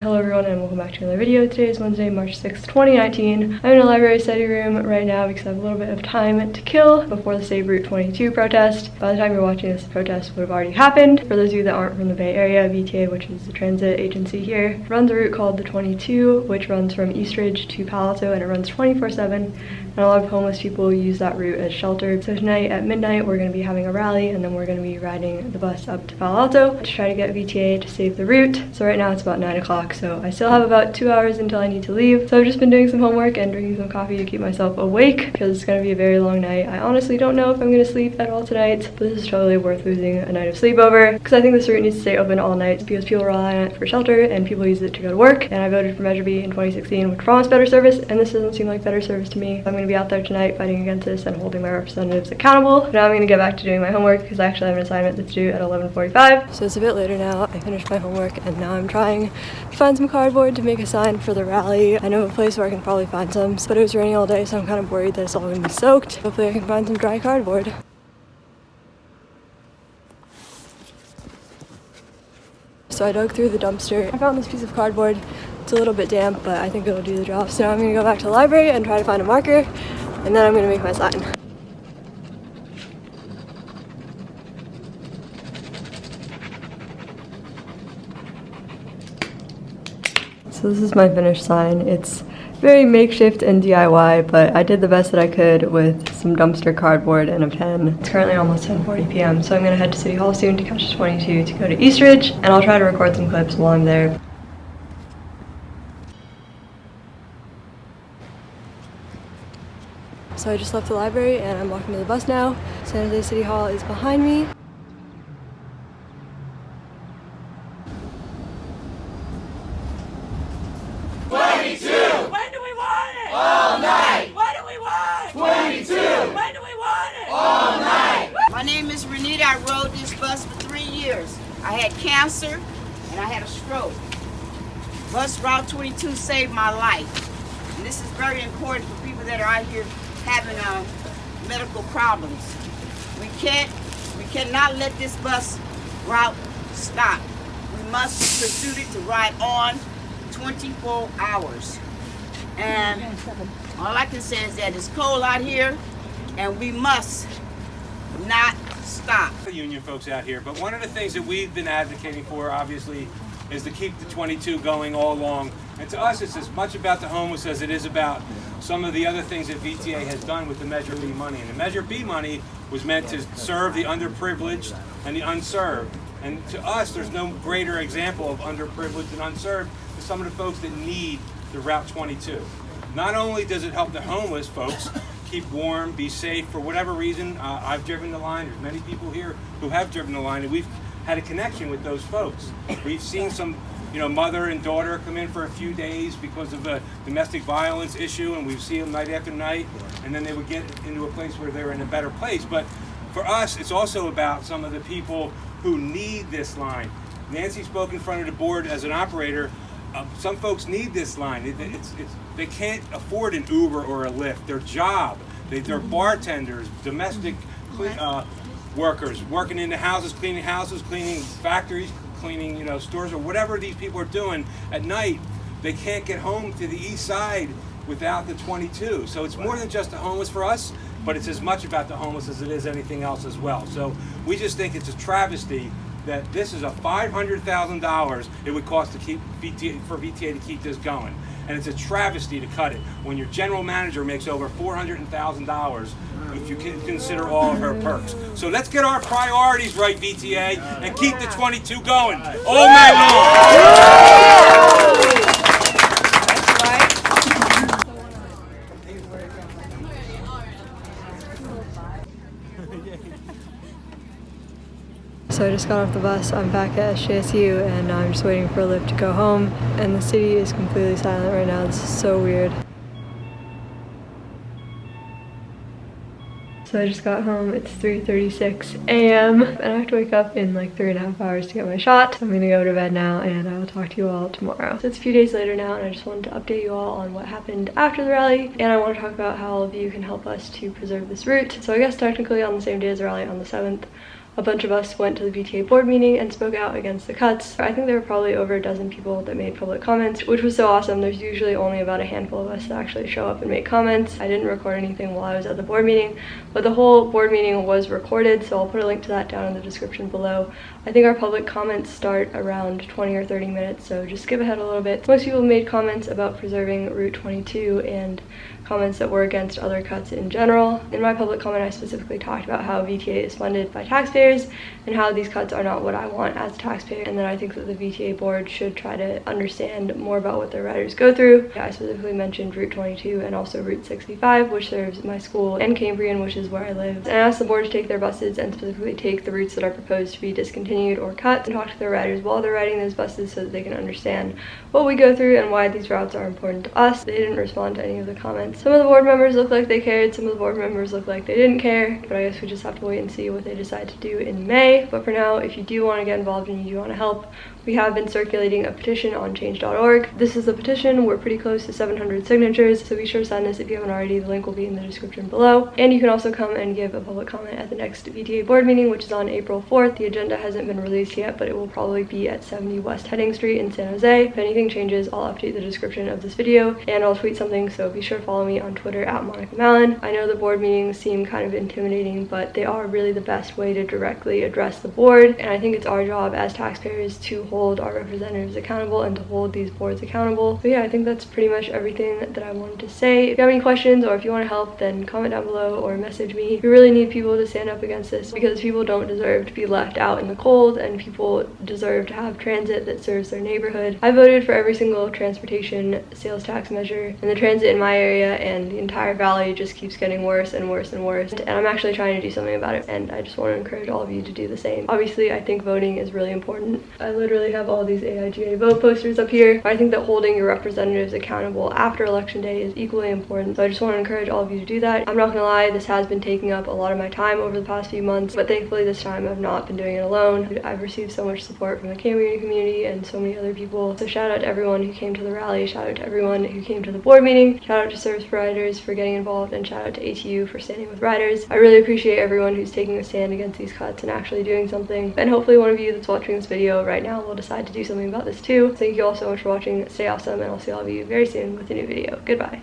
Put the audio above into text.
Hello everyone and welcome back to another video. Today is Wednesday, March 6th, 2019. I'm in a library study room right now because I have a little bit of time to kill before the Save Route 22 protest. By the time you're watching this, the protest would have already happened. For those of you that aren't from the Bay Area, VTA, which is the transit agency here, runs a route called the 22, which runs from Eastridge to Palo Alto and it runs 24-7 and a lot of homeless people use that route as shelter. So tonight at midnight, we're going to be having a rally and then we're going to be riding the bus up to Palo Alto to try to get VTA to save the route. So right now it's about 9 o'clock, so I still have about two hours until I need to leave. So I've just been doing some homework and drinking some coffee to keep myself awake because it's to be a very long night. I honestly don't know if I'm going to sleep at all tonight, but this is totally worth losing a night of sleep over because I think this route needs to stay open all night because people rely on it for shelter and people use it to go to work. And I voted for Measure B in 2016, which promised better service, and this doesn't seem like better service to me. I'm to be out there tonight fighting against this and holding my representatives accountable. But now I'm to get back to doing my homework because I actually have an assignment that's due at 11.45. So it's a bit later now. I finished my homework and now I'm trying find some cardboard to make a sign for the rally. I know a place where I can probably find some, but it was raining all day so I'm kind of worried that it's all going to be soaked. Hopefully I can find some dry cardboard. So I dug through the dumpster. I found this piece of cardboard. It's a little bit damp, but I think it'll do the job. So now I'm gonna go back to the library and try to find a marker, and then I'm gonna make my sign. So this is my finished sign. It's very makeshift and DIY, but I did the best that I could with some dumpster cardboard and a pen. It's currently almost 10.40 p.m., so I'm gonna head to City Hall soon to catch the 22 to go to Eastridge, and I'll try to record some clips while I'm there. So I just left the library and I'm walking to the bus now. San Jose City Hall is behind me. My name is Renita. Bus for three years. I had cancer and I had a stroke. Bus Route 22 saved my life. And this is very important for people that are out here having uh, medical problems. We can't, we cannot let this bus route stop. We must pursue it to ride on 24 hours. And all I can say is that it's cold out here and we must not stop. Union folks out here, but one of the things that we've been advocating for, obviously, is to keep the 22 going all along. And to us, it's as much about the homeless as it is about some of the other things that VTA has done with the Measure B money. And the Measure B money was meant to serve the underprivileged and the unserved. And to us, there's no greater example of underprivileged and unserved than some of the folks that need the Route 22. Not only does it help the homeless folks, keep warm, be safe. For whatever reason, uh, I've driven the line. There's many people here who have driven the line, and we've had a connection with those folks. We've seen some, you know, mother and daughter come in for a few days because of a domestic violence issue, and we've seen them night after night, and then they would get into a place where they're in a better place. But for us, it's also about some of the people who need this line. Nancy spoke in front of the board as an operator uh, some folks need this line. It, it's, it's, they can't afford an Uber or a Lyft. Their job, they, they're mm-hmm. bartenders, domestic uh, workers, working in the houses, cleaning houses, cleaning factories, cleaning you know stores or whatever these people are doing at night. They can't get home to the east side without the 22. So it's more than just the homeless for us, but it's as much about the homeless as it is anything else as well. So we just think it's a travesty that this is a $500,000 it would cost to keep VTA, for VTA to keep this going. And it's a travesty to cut it when your general manager makes over $400,000 if you consider all of her perks. So let's get our priorities right, VTA, and keep the 22 going all night long. So I just got off the bus. I'm back at SJSU and I'm just waiting for a lift to go home. And the city is completely silent right now. Is so weird. So I just got home, it's 3.36 a.m. and I have to wake up in like three and a half hours to get my shot. So I'm gonna go to bed now and I will talk to you all tomorrow. So it's a few days later now and I just wanted to update you all on what happened after the rally and I want to talk about how all of you can help us to preserve this route. So I guess technically on the same day as the rally on the 7th, a bunch of us went to the VTA board meeting and spoke out against the cuts. I think there were probably over a dozen people that made public comments, which was so awesome. There's usually only about a handful of us that actually show up and make comments. I didn't record anything while I was at the board meeting, but the whole board meeting was recorded, so I'll put a link to that down in the description below. I think our public comments start around 20 or 30 minutes, so just skip ahead a little bit. Most people made comments about preserving Route 22 and comments that were against other cuts in general. In my public comment, I specifically talked about how VTA is funded by taxpayers and how these cuts are not what I want as a taxpayer, and that I think that the VTA board should try to understand more about what their riders go through. I specifically mentioned Route 22 and also Route 65, which serves my school and Cambrian, which is where I live. And I asked the board to take their buses and specifically take the routes that are proposed to be discontinued or cut and talk to their riders while they're riding those buses so that they can understand what we go through and why these routes are important to us. They didn't respond to any of the comments. Some of the board members looked like they cared, some of the board members looked like they didn't care, but I guess we just have to wait and see what they decide to do in May. But for now, if you do want to get involved and you do want to help, we have been circulating a petition on change.org. This is the petition. We're pretty close to 700 signatures, so be sure to sign this if you haven't already. The link will be in the description below. And you can also come and give a public comment at the next VTA board meeting, which is on April 4th. The agenda hasn't been released yet, but it will probably be at 70 West Hedding Street in San Jose. If anything changes, I'll update the description of this video and I'll tweet something, so be sure to follow me on Twitter at Monica Mallon. I know the board meetings seem kind of intimidating, but they are really the best way to directly address the board, and I think it's our job as taxpayers to hold hold our representatives accountable and to hold these boards accountable. But yeah, I think that's pretty much everything that I wanted to say. If you have any questions or if you want to help, then comment down below or message me. We really need people to stand up against this because people don't deserve to be left out in the cold and people deserve to have transit that serves their neighborhood. I voted for every single transportation sales tax measure and the transit in my area and the entire valley just keeps getting worse and worse and worse. And I'm actually trying to do something about it and I just want to encourage all of you to do the same. Obviously, I think voting is really important. I literally have all these AIGA vote posters up here. I think that holding your representatives accountable after election day is equally important. So I just want to encourage all of you to do that. I'm not gonna lie, this has been taking up a lot of my time over the past few months, but thankfully this time I've not been doing it alone. I've received so much support from the Cambrian community and so many other people. So shout out to everyone who came to the rally, shout out to everyone who came to the board meeting, shout out to service providers for getting involved, and shout out to ATU for standing with riders. I really appreciate everyone who's taking a stand against these cuts and actually doing something. And hopefully one of you that's watching this video right now will decide to do something about this too. Thank you all so much for watching. Stay awesome and I'll see all of you very soon with a new video. Goodbye.